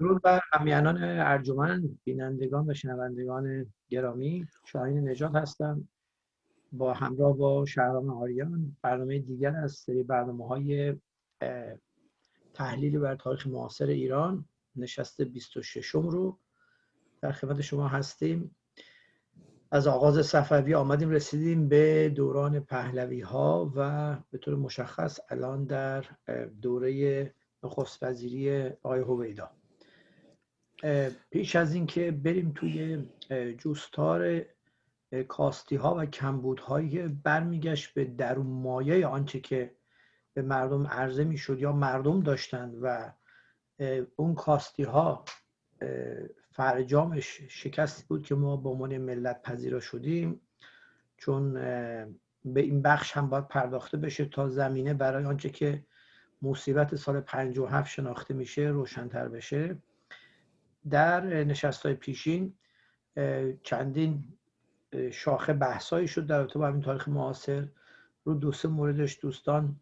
درود بر همیانان ارجمند بینندگان و شنوندگان گرامی. شاهین نجات هستم. با همراه با شهرام آریان. برنامه دیگر از سری برنامه های تحلیل بر تاریخ معاصر ایران. نشست 26 رو در خدمت شما هستیم. از آغاز صفوی آمدیم رسیدیم به دوران پهلوی ها و به طور مشخص الان در دوره نخست وزیری آقای هویدا. پیش از اینکه بریم توی جوستار کاستی ها و کمبود هایی برمیگشت به درون مایه آنچه که به مردم عرضه می‌شد یا مردم داشتند و اون کاستی ها فرجامش شکستی بود که ما به عنوان ملت پذیرا شدیم چون به این بخش هم باید پرداخته بشه تا زمینه برای آنچه که مصیبت سال 57 شناخته میشه روشنتر بشه. در نشست های پیشین چندین شاخه بحثایی شد در با همین تاریخ معاصر. رو دو سه موردش دوستان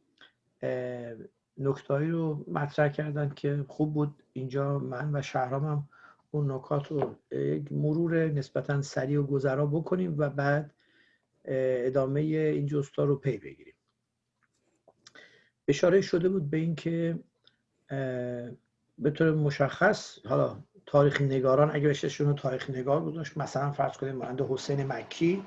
نکتایی رو مطرح کردن که خوب بود. اینجا من و شهرامم اون نکات رو یک مرور نسبتا سریع و گذرا بکنیم و بعد ادامه این جستا رو پی بگیریم. اشاره شده بود به اینکه به طور مشخص حالا تاریخ نگاران اگه بهششون رو تاریخ نگار گذاشت. مثلا فرض کنیم مانند حسین مکی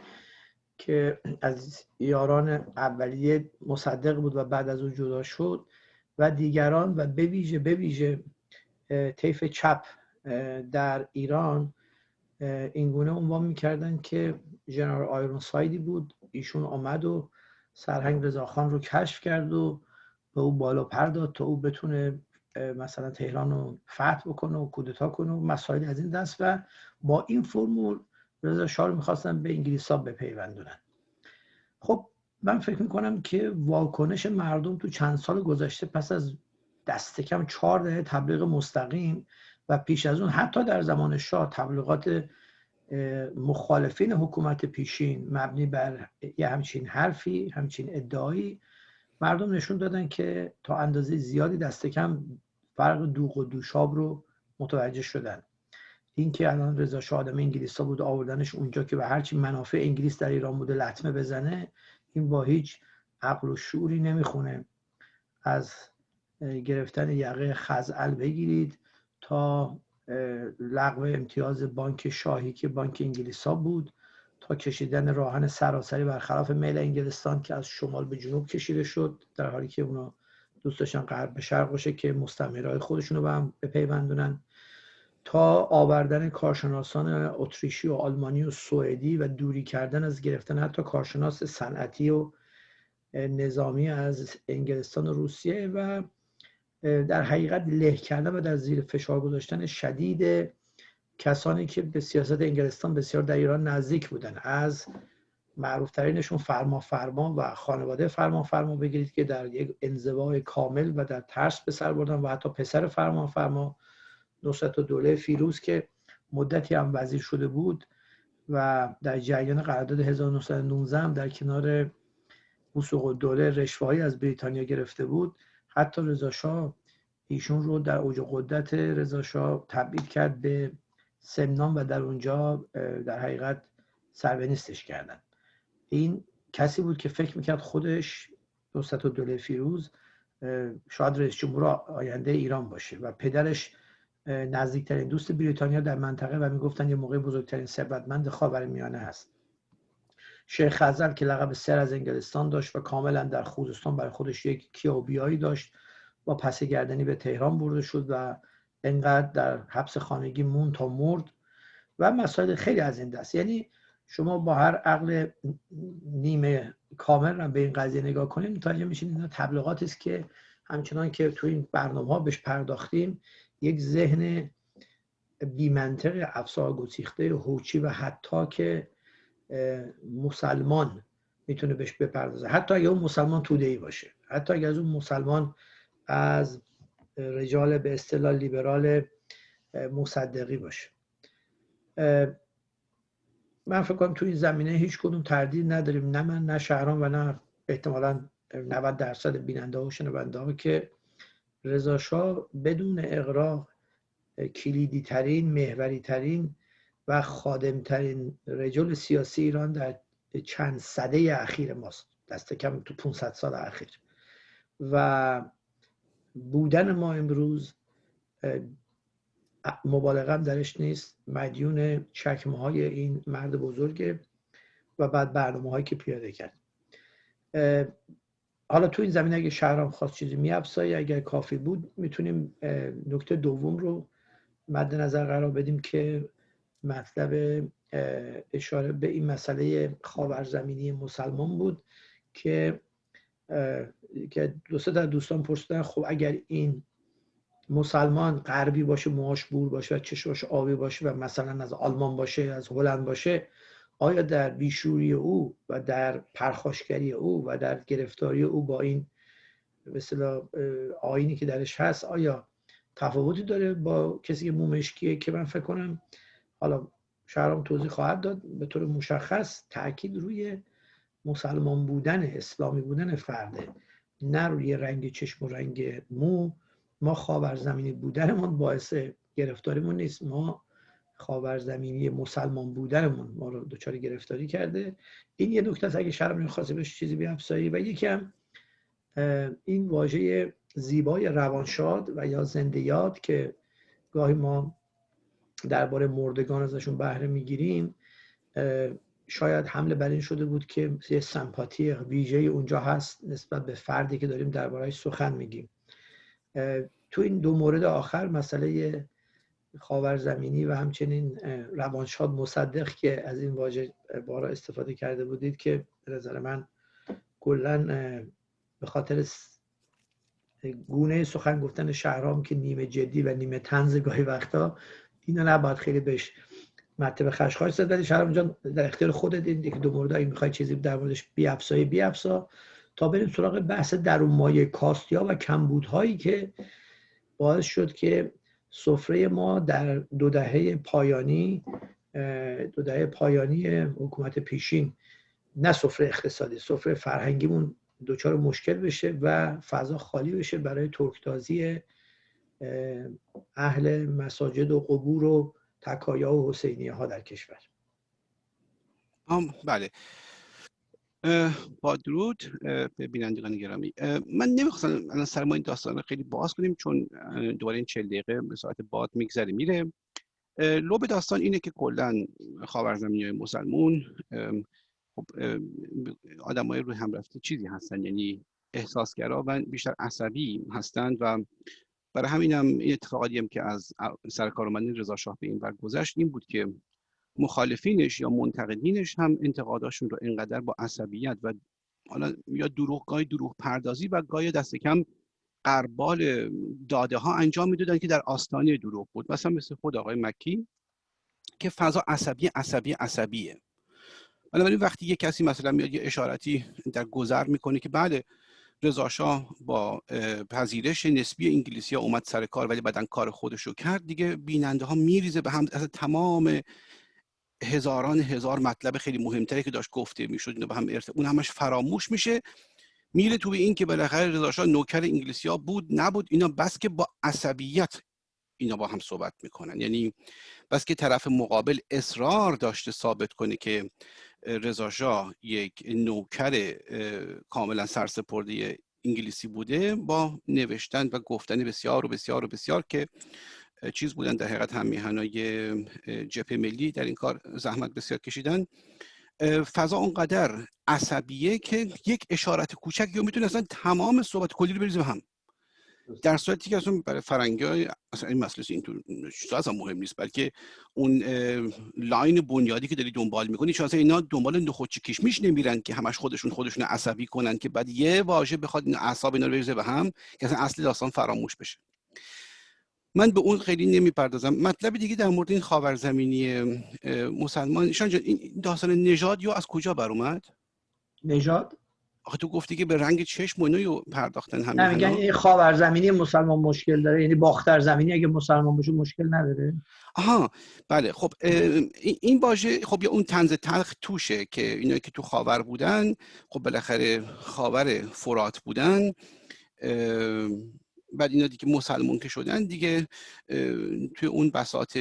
که از یاران اولیه مصدق بود و بعد از اون جدا شد و دیگران و به ویژه به طیف چپ در ایران اینگونه عنوان می‌کردن که جنرال آیرون سایدی بود. ایشون آمد و سرهنگ رضاخان رو کشف کرد و به او بالا پرداد تا او بتونه مثلا تهران رو فتح بکنه و کودتا کنه و مسائل از این دست و با این فرمول رضا شاه رو می‌خواستن به انگلیس ها بپیوندونن. خب من فکر می‌کنم که واکنش مردم تو چند سال گذشته پس از دست کم چهار دهه تبلیغ مستقیم و پیش از اون حتی در زمان شاه تبلیغات مخالفین حکومت پیشین مبنی بر یه همچین حرفی همچین ادعایی مردم نشون دادن که تا اندازه زیادی دست کم فرق دوغ و دوشاب رو متوجه شدن. اینکه الان رضا شاه آدم انگلیس ها بود آوردنش اونجا که به هرچی منافع انگلیس در ایران بوده لطمه بزنه این با هیچ عقل و شعوری نمی‌خونه. از گرفتن یقه خزعل بگیرید تا لغو امتیاز بانک شاهی که بانک انگلیس ها بود تا کشیدن راهن سراسری برخلاف میل انگلستان که از شمال به جنوب کشیده شد در حالی که اونا دوست داشتن غرب به شرق باشه که مستعمرهای خودشون رو به هم بپیوندونن تا آوردن کارشناسان اتریشی و آلمانی و سوئدی و دوری کردن از گرفتن حتی کارشناس صنعتی و نظامی از انگلستان و روسیه و در حقیقت له کردن و در زیر فشار گذاشتن شدید کسانی که به سیاست انگلستان بسیار در ایران نزدیک بودن. از معروف ترینشون فرما فرما و خانواده فرما فرما بگیرید که در یک انزوای کامل و در ترس به سر بردن و حتی پسر فرما فرما نصرت و دوله فیروز که مدتی هم وزیر شده بود و در جریان قرارداد 1919 هم در کنار وسوق دوله رشوهایی از بریتانیا گرفته بود. حتی رضا ایشون رو در اوج قدرت رضا شاه تبدیل کرد به سمنان و در اونجا در حقیقت سربنیستش کردن. این کسی بود که فکر می‌کرد خودش نصرت دوله فیروز شاید رئیس جمهور آینده ایران باشه و پدرش نزدیکترین دوست بریتانیا در منطقه و می‌گفتن یه موقع بزرگترین ثروتمند خاور میانه هست. شیخ خزر که لقب سر از انگلستان داشت و کاملا در خوزستان برای خودش یک کیابیایی داشت با پس گردنی به تهران برده شد و انقدر در حبس خانگی مون تا مرد و مسائل خیلی از این دست. یعنی شما با هر عقل نیمه کامل رو به این قضیه نگاه کنید متوجه میشین اینا تبلیغاتی است که همچنان که تو این برنامه ها بهش پرداختیم یک ذهن بیمنطق افسار گسیخته هوچی و حتی که مسلمان می‌تونه بهش بپردازه. حتی اگه اون مسلمان توده ای باشه. حتی اگه از اون مسلمان از رجال به اصطلاح لیبرال مصدقی باشه. من فکر کنم تو این زمینه هیچ کدوم تردید نداریم نه من نه شهران و نه احتمالا 90 درصد بیننده و شنونده ها که رضا بدون اقراق کلیدی ترین محوری ترین و خادم ترین رجل سیاسی ایران در چند صده اخیر ماست. دست کم تو 500 سال اخیر. و بودن ما امروز مبالغم درش نیست. مدیون چکمه های این مرد بزرگه و بعد برنامه هایی که پیاده کرد. حالا تو این زمین اگه شهرام خواست چیزی میافزایی اگر کافی بود می‌تونیم نکته دوم رو مد نظر قرار بدیم که مطلب اشاره به این مسئله خاورزمینی مسلمان بود که که دو سه دوستان پرسیدن خب اگر این مسلمان غربی باشه موهاش بور باشه و چشماش آبی باشه و مثلا از آلمان باشه از هلند باشه آیا در بیشوری او و در پرخاشگری او و در گرفتاری او با این مثلا آینی که درش هست آیا تفاوتی داره با کسی که مومشکیه که من فکر کنم حالا شهرام توضیح خواهد داد به طور مشخص تاکید روی مسلمان بودن اسلامی بودن فرده نه روی رنگ چشم و رنگ مو ما خاورزمینی بودنمون باعث گرفتاریمون نیست. ما خاورزمینی مسلمان بودنمون ما رو دچار گرفتاری کرده. این یه نکته است اگه شرم نمی‌خواسته بهش چیزی بیافزایی. و یکم این واژه زیبای روانشاد و یا زنده یاد که گاهی ما درباره مردگان ازشون بهره می‌گیریم. شاید حمله بر این شده بود که یه سمپاتی ویژه اونجا هست نسبت به فردی که داریم دربارهش سخن میگیم. تو این دو مورد آخر مسئله خاورزمینی و همچنین روانشاد مصدق که از این واژه بارا استفاده کرده بودید که به نظر من کلا به خاطر گونه سخن گفتن شهرام که نیمه جدی و نیمه تنز گاهی وقتا اینو نباید خیلی بهش مطلب خشخاش زد. ولی شهرام جان در اختیار خودت این دو مورد اگه می‌خوای چیزی در موردش بیافزایی بیافزا. تا بریم سراغ بحث درون مایه کاستیا و کمبودهایی که باعث شد که سفره ما در دو دهه پایانی دو دهه پایانی حکومت پیشین نه سفره اقتصادی سفره فرهنگیمون دچار مشکل بشه و فضا خالی بشه برای ترکتازی اهل مساجد و قبور و تکایا و حسینیه ها در کشور. بله. با درود به بینندگان گرامی. من نمی‌خواستم الان سر ما این داستان خیلی باز کنیم چون دوباره این چل دقیقه به ساعت باد میگذره میره. لب داستان اینه که کلا خاورزمینی های مسلمون خب آدم های روی هم رفته چیزی هستن یعنی احساسگرا و بیشتر عصبی هستند و برای همین هم این اتفاقاتی هم که از سرکار رضا شاه به این ور گذشت این بود که مخالفینش یا منتقدینش هم انتقاداشون رو اینقدر با عصبیت و حالا یا دروغ گاهی دروغ پردازی و گاهی دست کم قربال داده ها انجام می‌دادن که در آستانه دروغ بود. مثلا مثل خود آقای مکی که فضا عصبی عصبی عصبیه. بنابراین وقتی یه کسی مثلا میاد یه اشارتی در گذر می‌کنه که بعد رضا شاه با پذیرش نسبی انگلیسی ها اومد سر کار ولی بعدا کار خودش رو کرد دیگه بیننده ها میریزه به هم از تمام هزاران هزار مطلب خیلی مهمتری که داشت گفته می‌شد اینو به هم ارتب... اون همش فراموش میشه میره تو به این که بالاخره رضا نوکر انگلیسی ها بود نبود اینا بس که با عصبیت اینا با هم صحبت می‌کنن. یعنی بس که طرف مقابل اصرار داشته ثابت کنه که رضا یک نوکر کاملا سرسپرده انگلیسی بوده با نوشتن و گفتن بسیار و بسیار و بسیار که چیز بودن در حقیقت هم میهنای جبهه ملی در این کار زحمت بسیار کشیدن. فضا اونقدر عصبیه که یک اشارت کوچک یا می‌تونه اصلا تمام صحبت کلی رو بریزه هم. در صورتی که اصلا برای فرنگی های اصلا این مسئله اینطور اصلا مهم نیست بلکه اون لاین بنیادی که داری دنبال می‌کنی چون اصلا اینا دنبال نخودچی کشمیش نمیرن که همش خودشون خودشون عصبی کنن که بعد یه واژه بخواد این اعصاب اینا رو بریزه به هم که اصلا اصل داستان فراموش بشه. من به اون خیلی نمی‌پردازم. مطلب دیگه در مورد این خاورزمینی مسلمان. این داستان نژاد یا از کجا بر اومد؟ نژاد؟ آخه تو گفتی که به رنگ چشم و اینو پرداختن همین نه میگن این خاورزمینی مسلمان مشکل داره. یعنی باختر زمینی اگه مسلمان باشه مشکل نداره. آها بله. خب این باشه خب یا اون تنز تلخ توشه که اینا که تو خاور بودن خب بالاخره خاور فرات بودن. بعد اینا دیگه مسلمون که شدن دیگه توی اون بساط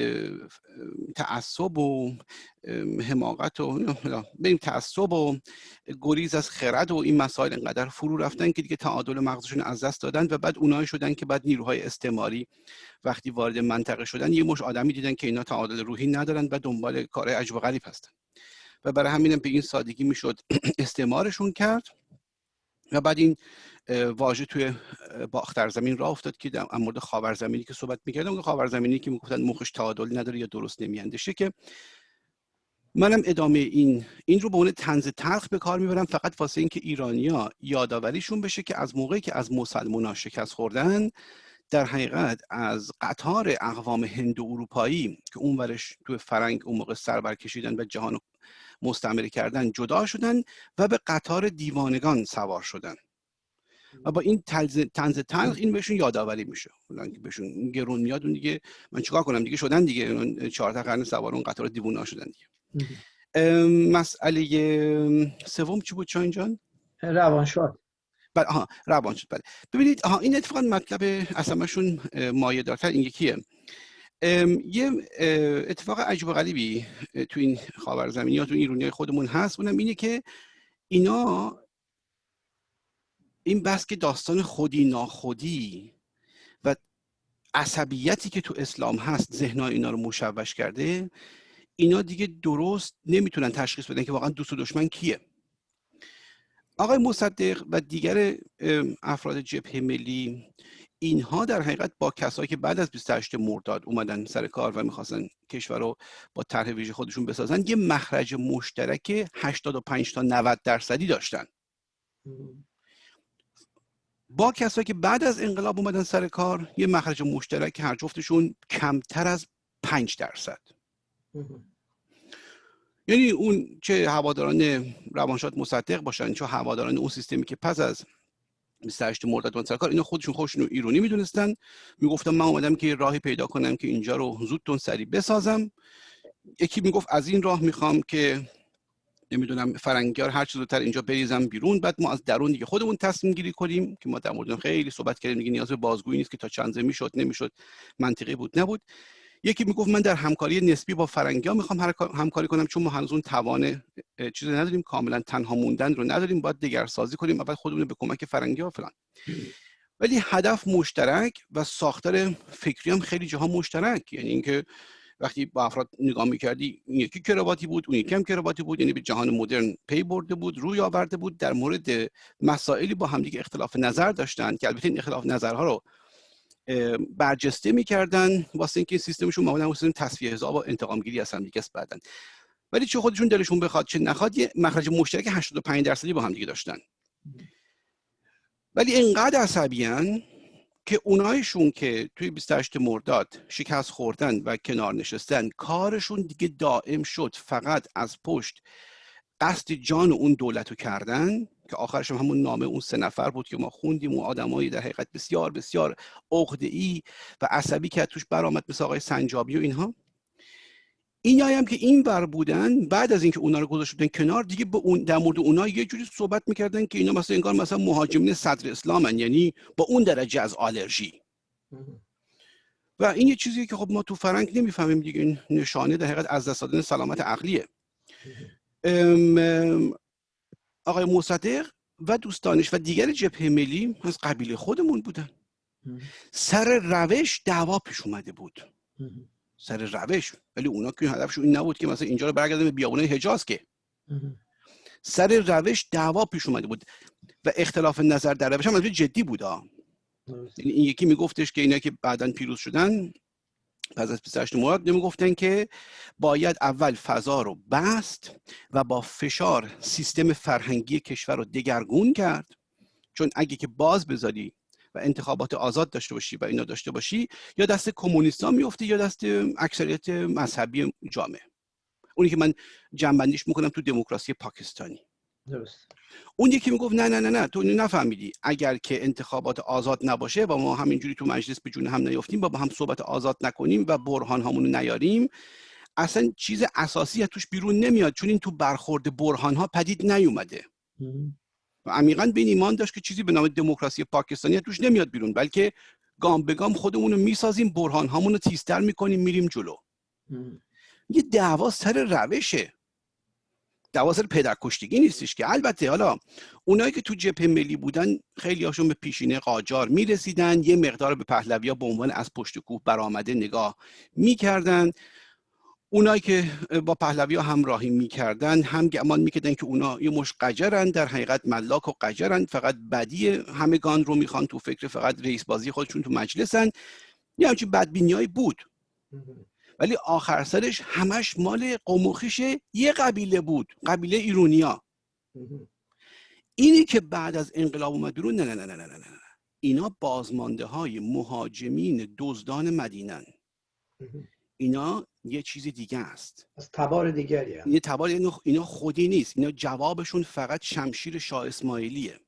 تعصب و حماقت و بریم تعصب و گریز از خرد و این مسائل انقدر فرو رفتن که دیگه تعادل مغزشون از دست دادن و بعد اونایی شدن که بعد نیروهای استعماری وقتی وارد منطقه شدن یه مش آدمی دیدن که اینا تعادل روحی ندارن و دنبال کار عجب غریب هستن. و برای همینم به این سادگی می‌شد استعمارشون کرد. و بعد این واژه توی باختر زمین راه افتاد که در مورد خاور زمینی که صحبت می‌کردم خاور زمینی که می‌گفتن مخش تعادل نداره یا درست نمیاندشه که منم ادامه این این رو به عنوان تنز تلخ به کار می‌برم فقط واسه اینکه ایرانیا یادآوریشون بشه که از موقعی که از مسلمونا شکست خوردن در حقیقت از قطار اقوام هند و اروپایی که اون ورش توی فرنگ اون موقع سر برکشیدن و جهان مستعمره کردن جدا شدن و به قطار دیوانگان سوار شدن. و با این تنز تلخ این بهشون یادآوری میشه. بهشون گرون میاد اون دیگه من چیکار کنم؟ دیگه شدن دیگه. چهار تا قرن سوار اون قطار دیوونه شدن دیگه. مسئله سوم چی بود چاین جان؟ روانشاد بله آها روانشاد بله. ببینید آها این اتفاقا مطلب اصلا مایه دارتر این یکیه. یه اتفاق عجب و غریبی تو این خاور یا تو ایرونی خودمون هست. اونم اینه که اینا این بس که داستان خودی ناخودی و عصبیتی که تو اسلام هست ذهنهای اینا رو مشوش کرده اینا دیگه درست نمی‌تونن تشخیص بدن که واقعا دوست و دشمن کیه. آقای مصدق و دیگر افراد جبهه ملی اینها در حقیقت با کسایی که بعد از 28 مرداد اومدن سر کار و می‌خواستن کشور رو با طرح ویژه خودشون بسازن یه مخرج مشترک 85 تا 90 درصدی داشتن. با کسایی که بعد از انقلاب اومدن سر کار یه مخرج مشترک هر جفتشون کمتر از 5 درصد. یعنی اون چه هواداران روانشاد مصدق باشن چه هواداران اون سیستمی که پس از 28 مرداد سرکار اینا خودشون خودشون ایرانی می‌دونستن. می‌گفتم من اومدم که راهی پیدا کنم که اینجا رو زودتون سری بسازم. یکی می‌گفت از این راه می‌خوام که نمی‌دونم فرنگیار هر چیز زودتر اینجا بریزم بیرون. بعد ما از درون دیگه خودمون تصمیم گیری کنیم که ما در مورد خیلی صحبت کردیم. دیگه نیاز به بازگویی نیست که تا چند می‌شد نمی‌شد منطقی بود نبود. یکی می‌گفت من در همکاری نسبی با فرنگی ها می‌خوام همکاری کنم چون ما هنوز اون توان چیزی نداریم. کاملا تنها موندن رو نداریم. باید دگرسازی کنیم بعد خودمون به کمک فرنگی ها فلان. ولی هدف مشترک و ساختار فکری هم خیلی جاها مشترک. یعنی اینکه وقتی با افراد نگاه می‌کردی این یکی کرواتی بود اون یکی هم کرواتی بود. یعنی به جهان مدرن پی برده بود روی آورده بود. در مورد مسائلی با همدیگه اختلاف نظر داشتن که البته این اختلاف نظرها رو برجسته می‌کردن واسه اینکه سیستمشون معمولا سیستم تصفیه حساب و انتقام گیری از دیگه بعدن ولی چه خودشون دلشون بخواد چه نخواد یه مخرج مشترک 85 درصدی با هم دیگه داشتن. ولی اینقدر عصبیان که اونایشون که توی 28 مرداد شکست خوردن و کنار نشستن کارشون دیگه دائم شد. فقط از پشت قصد جان اون دولت رو کردن که آخرش هم همون نامه اون سه نفر بود که ما خوندیم و آدمایی در حقیقت بسیار بسیار ای و عصبی که توش برآمد مثل آقای سنجابی و اینها. این هم که این بر بودن بعد از اینکه اونا رو گذاشته کنار دیگه به اون در مورد اونا یه جوری صحبت می‌کردن که اینا مثلا انگار مثلا مهاجمین صدر اسلامن یعنی با اون درجه از آلرژی. و این یه چیزیه که خب ما تو فرنگ نمی‌فهمیم دیگه این نشانه در حقیقت از دست دادن سلامت عقلیه. آقای مصدق و دوستانش و دیگر جبهه ملی از قبیله خودمون بودن. سر روش دعوا پیش اومده بود. سر روش. ولی اونا که هدفشون این نبود که مثلا اینجا رو برگردن به بیابونه حجاز که. سر روش دعوا پیش اومده بود و اختلاف نظر در روش هم جدی بود یعنی این یکی میگفتش که اینا که بعدا پیروز شدن پس از 28 مورد گفتن که باید اول فضا رو بست و با فشار سیستم فرهنگی کشور رو دگرگون کرد. چون اگه که باز بذاری و انتخابات آزاد داشته باشی و اینا داشته باشی یا دست کمونیستا میفته یا دست اکثریت مذهبی جامعه. اونی که من جنبندیش می‌کنم تو دموکراسی پاکستانی. درست. اون یکی می‌گفت نه نه نه نه. تو نفهمیدی. اگر که انتخابات آزاد نباشه و ما همینجوری تو مجلس به جون هم نیفتیم و با هم صحبت آزاد نکنیم و برهان همونو نیاریم اصلا چیز اساسی توش بیرون نمیاد. چون این تو برخورد برهان ها پدید نیومده. و عمیقا به این ایمان داشت که چیزی به نام دموکراسی پاکستانی توش نمیاد بیرون. بلکه گام به گام خودمون رو می‌سازیم برهان هامون رو تیزتر می‌کنیم میریم جلو. یه دعوا سر روشه. دعوا سر پدر کشتگی نیستش که. البته حالا اونایی که تو جبهه ملی بودن خیلی هاشون به پیشینه قاجار می‌رسیدن یه مقدار به پهلوی ها به عنوان از پشت کوه برآمده نگاه می‌کردن. اونایی که با پهلوی ها همراهی می‌کردن هم گمان می‌کردن که اونا یه مش قجرن در حقیقت ملاک و قجرن فقط بدی همگان رو می‌خوان تو فکر فقط رئیس بازی خودشون تو مجلسن. یه همچین بدبینی بود. ولی آخر سرش همش مال قوموخیش یه قبیله بود قبیله ایرونیا. اینی که بعد از انقلاب اومد بیرون نه نه نه نه نه نه اینا بازمانده های مهاجمین دزدان مدینن. اینا یه چیز دیگه است. از تبار دیگری یه تبار اینا خودی نیست. اینا جوابشون فقط شمشیر شاه اسماعیلیه.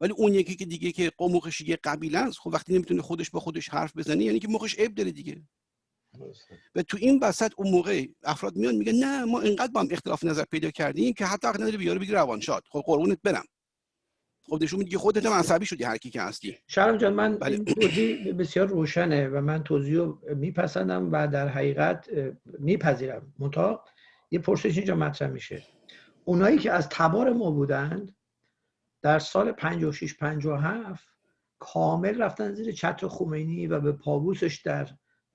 ولی اون یکی که دیگه که قوموخش یه قبیله است خب وقتی نمی‌تونه خودش با خودش حرف بزنه یعنی که مخش عیب داره دیگه. و تو این وسط اون موقع افراد میان میگن نه ما اینقدر با هم اختلاف نظر پیدا کردیم که حتی نداره بیاره بگی روان شاد. خب قربونت برم. خب نشون میده خودت هم عصبی شدی هر کی که هستی. شرم جان من بله. این توضیح بسیار روشنه و من توضیح رو میپسندم و در حقیقت میپذیرم. منتها یه پرسش اینجا مطرح میشه. اونایی که از تبار ما بودند در سال 56 57 کامل رفتن زیر چتر خمینی و به پابوسش در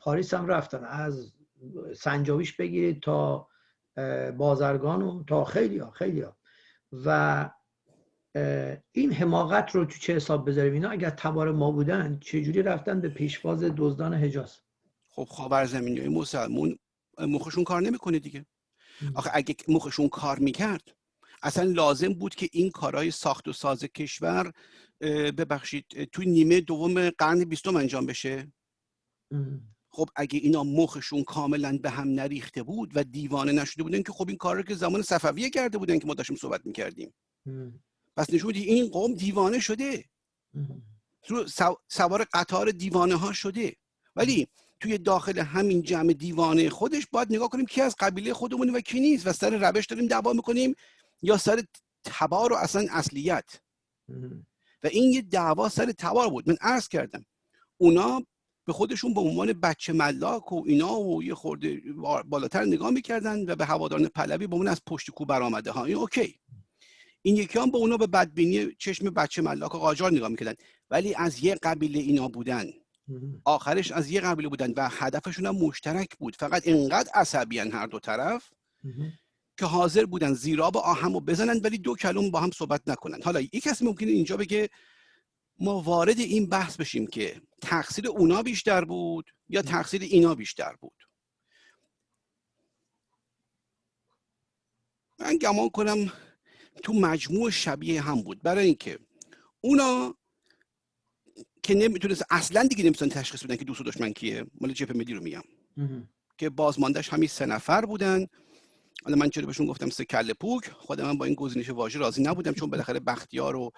پاریس هم رفتن. از سنجاویش بگیرید تا بازرگان و تا خیلی ها خیلی ها. و این حماقت رو تو چه حساب بذاریم؟ اینا اگر تبار ما بودن چجوری رفتن به پیشواز دزدان حجاز؟ خب خاور زمینی های مسلمون مخشون کار نمی‌کنه دیگه. آخه اگه مخشون کار می‌کرد اصلا لازم بود که این کارهای ساخت و ساز کشور ببخشید توی نیمه دوم قرن بیستم انجام بشه. خب اگه اینا مخشون کاملا به هم نریخته بود و دیوانه نشده بودن که خب این کار رو که زمان صفویه کرده بودن که ما داشتیم صحبت می‌کردیم. پس نشون این قوم دیوانه شده. سوار قطار دیوانه ها شده. ولی توی داخل همین جمع دیوانه خودش باید نگاه کنیم کی از قبیله خودمون و کی نیست و سر روش داریم دعوا می‌کنیم یا سر تبار و اصلا اصلیت. و این یه دعوا سر تبار بود. من عرض کردم. اونا به خودشون به عنوان بچه ملاک و اینا و یه خورده بالاتر نگاه می‌کردن و به هواداران پلوی به اون از پشت کو برآمده ها. این اوکی. این یکی هم به اونا به بدبینی چشم بچه ملاک و قاجار نگاه می‌کردن. ولی از یه قبیله اینا بودن. آخرش از یه قبیله بودن و هدفشون هم مشترک بود. فقط اینقدر عصبیان هر دو طرف که حاضر بودن زیراب آهم رو بزنن ولی دو کلم با هم صحبت نکنن. حالا یک کسی ممکنه اینجا بگه ما وارد این بحث بشیم که تقصیر اونا بیشتر بود یا تقصیر اینا بیشتر بود. من گمان کنم تو مجموع شبیه هم بود. برای اینکه اونا که نمی‌تونست اصلا دیگه نمی‌تونن تشخیص بدن که دوست و دشمن کیه. مال جبهه ملی رو میگم. که بازماندهش همین سه نفر بودن. حالا من چرا بهشون گفتم سه کله پوک خودم من با این گزینش واژه راضی نبودم چون بالاخره بختیار و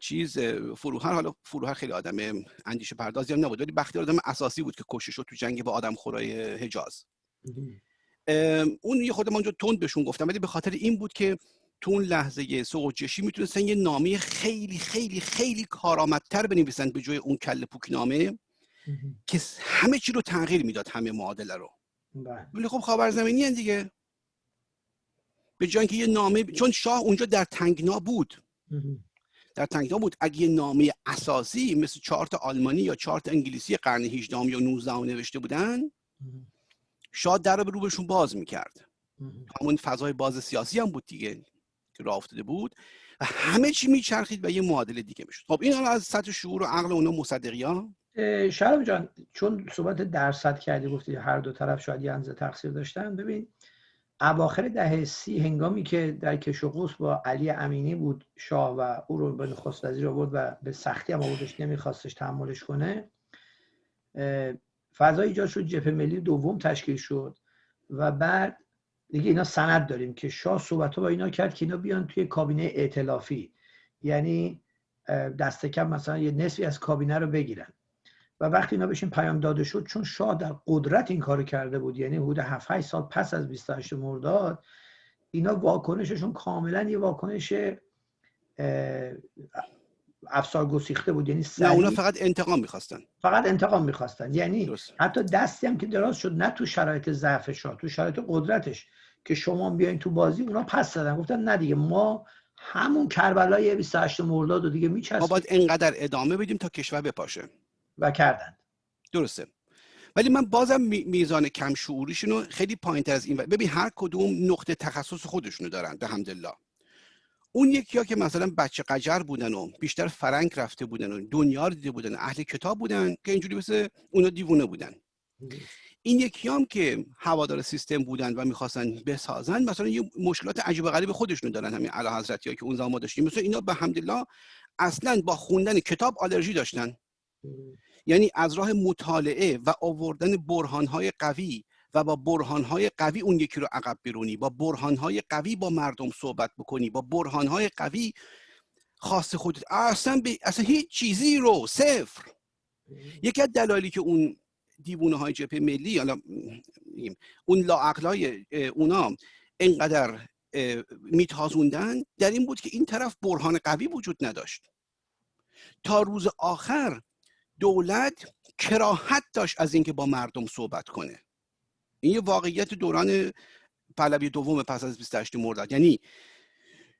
چیز فروهر حالا فروهر خیلی آدم اندیشه پردازی هم نبود ولی بختیار آدم اساسی بود که کشته شد تو جنگ با آدم خورای حجاز. اون یه خود اونجا تند بهشون گفتم ولی به خاطر این بود که تو اون لحظه سوجشی می‌تونستن یه نامه خیلی خیلی خیلی کارآمدتر بنویسن به جای اون کله پوک نامه که همه چی رو تغییر می‌داد همه معادله رو. بله. ولی خب خاورزمینی دیگه. به جای اینکه یه نامه چون شاه اونجا در تنگنا بود. در تنگنا بود. اگه یه نامه اساسی مثل چارت آلمانی یا چارت انگلیسی قرن 18 یا 19 نوشته بودن شاه در رو به روبشون باز می‌کرد. همون فضای باز سیاسی هم بود دیگه که راه افتاده بود. و همه چی میچرخید و یه معادله دیگه می‌شد. خب این حالا از سطح شعور و عقل اونا مصدقی ها شرم جان چون صحبت درصد کردی گفتی هر دو طرف شاید یه انزه تقصیر داشتن. ببین اواخر دهه سی هنگامی که در کشوقوس با علی امینی بود شاه و او رو به نخست وزیر آورد و به سختی هم آوردش نمیخواستش تحملش کنه فضای ایجاد شد جبهه ملی دوم تشکیل شد و بعد دیگه اینا سند داریم که شاه صحبت با اینا کرد که اینا بیان توی کابینه ائتلافی. یعنی دست کم مثلا یه نصفی از کابینه رو بگیرن. و وقتی اینا بهشون پیام داده شد چون شاه در قدرت این کارو کرده بود یعنی حدود 7 8 سال پس از 28 مرداد اینا واکنششون کاملا یه واکنش افسار گسیخته بود یعنی نه اونا فقط انتقام می‌خواستن. فقط انتقام می‌خواستن یعنی حتی دستی هم که دراز شد نه تو شرایط ضعف شاه تو شرایط قدرتش که شما بیاین تو بازی اونا پس دادن. گفتن نه دیگه ما همون کربلای 28 مرداد و دیگه میچسبیم ما باید انقدر ادامه بدیم تا کشور بپاشه. و کردن درسته. ولی من بازم میزان کم شعوریشون خیلی پایین تر از این ببین هر کدوم نقطه تخصص خودشونو دارن الحمدلله اون یکی ها که مثلا بچه قجر بودن و بیشتر فرنگ رفته بودن و دنیا رو دیده بودن اهل کتاب بودن که اینجوری مثل اونا دیوونه بودن. این یکی هم که هوادار سیستم بودن و می‌خواستن بسازن مثلا یه مشکلات عجیب غریب خودشونو دارن همین اعلی حضرتی ها که اون زمان داشتیم. مثلا اینا به حمدالله اصلا با خوندن کتاب آلرژی داشتن. یعنی از راه مطالعه و آوردن برهانهای قوی و با برهانهای قوی اون یکی رو عقب برونی با برهانهای قوی با مردم صحبت بکنی با برهانهای قوی خاص خودت. اصلا, ب... اصلا هیچ چیزی رو صفر. یکی از دلایلی که اون دیوونه های جبهه ملی حالا اون لاعقلای اونا انقدر میتازوندن در این بود که این طرف برهان قوی وجود نداشت. تا روز آخر دولت کراهت داشت از اینکه با مردم صحبت کنه. این یه واقعیت دوران پهلوی دوم پس از 28 مرداد. یعنی